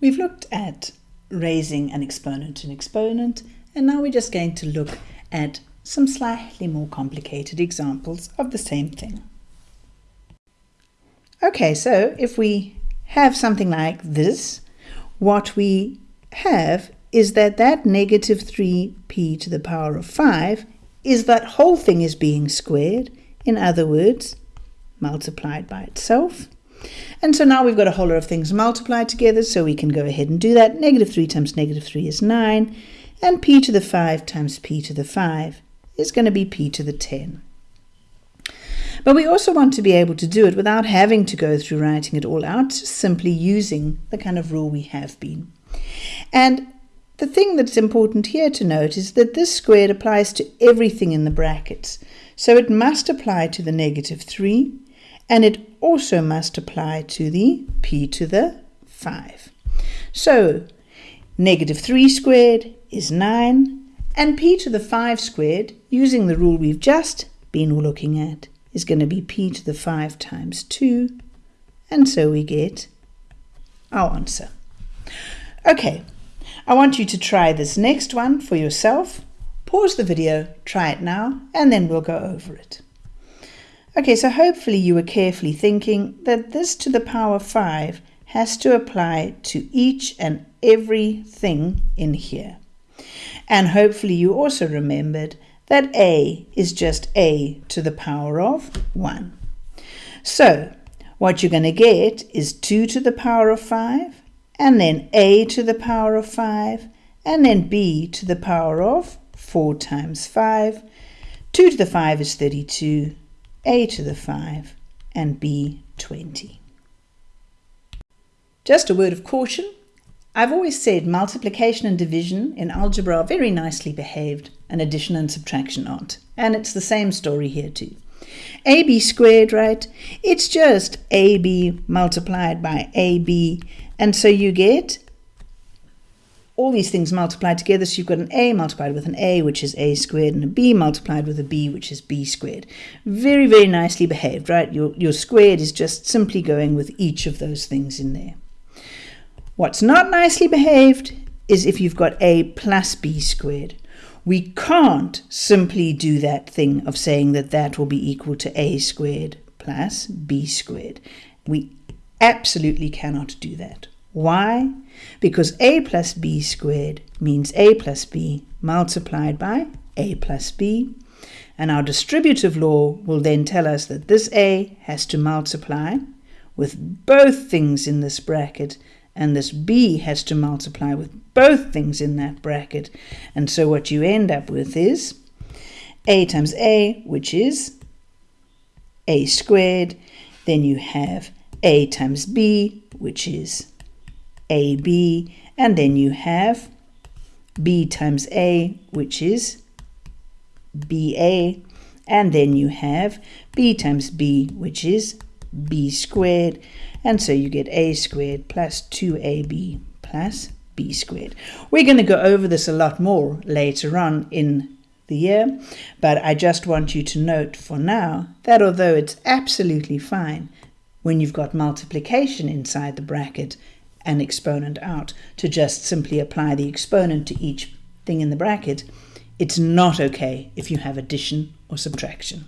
We've looked at raising an exponent to an exponent, and now we're just going to look at some slightly more complicated examples of the same thing. Okay, so if we have something like this, what we have is that that negative 3p to the power of 5 is that whole thing is being squared, in other words, multiplied by itself. And so now we've got a whole lot of things multiplied together, so we can go ahead and do that. Negative 3 times negative 3 is 9, and p to the 5 times p to the 5 is going to be p to the 10. But we also want to be able to do it without having to go through writing it all out, simply using the kind of rule we have been. And the thing that's important here to note is that this squared applies to everything in the brackets. So it must apply to the negative 3, and it also must apply to the p to the 5. So negative 3 squared is 9, and p to the 5 squared, using the rule we've just been looking at, is going to be p to the 5 times 2, and so we get our answer. Okay, I want you to try this next one for yourself. Pause the video, try it now, and then we'll go over it. Okay, so hopefully you were carefully thinking that this to the power 5 has to apply to each and every thing in here. And hopefully you also remembered that a is just a to the power of 1. So what you're going to get is 2 to the power of 5, and then a to the power of 5, and then b to the power of 4 times 5. 2 to the 5 is 32, a to the 5, and b 20. Just a word of caution. I've always said multiplication and division in algebra are very nicely behaved and addition and subtraction aren't. And it's the same story here too. AB squared, right? It's just AB multiplied by AB. And so you get all these things multiplied together. So you've got an a multiplied with an a, which is a squared, and a b multiplied with a b, which is b squared. Very, very nicely behaved, right? Your, your squared is just simply going with each of those things in there. What's not nicely behaved is if you've got a plus b squared. We can't simply do that thing of saying that that will be equal to a squared plus b squared. We absolutely cannot do that. Why? Because a plus b squared means a plus b multiplied by a plus b. And our distributive law will then tell us that this a has to multiply with both things in this bracket, and this b has to multiply with both things in that bracket. And so what you end up with is a times a, which is a squared. Then you have a times b, which is AB, and then you have B times A, which is BA, and then you have B times B, which is B squared, and so you get A squared plus 2AB plus B squared. We're going to go over this a lot more later on in the year, but I just want you to note for now that although it's absolutely fine when you've got multiplication inside the bracket, an exponent out to just simply apply the exponent to each thing in the bracket, it's not okay if you have addition or subtraction.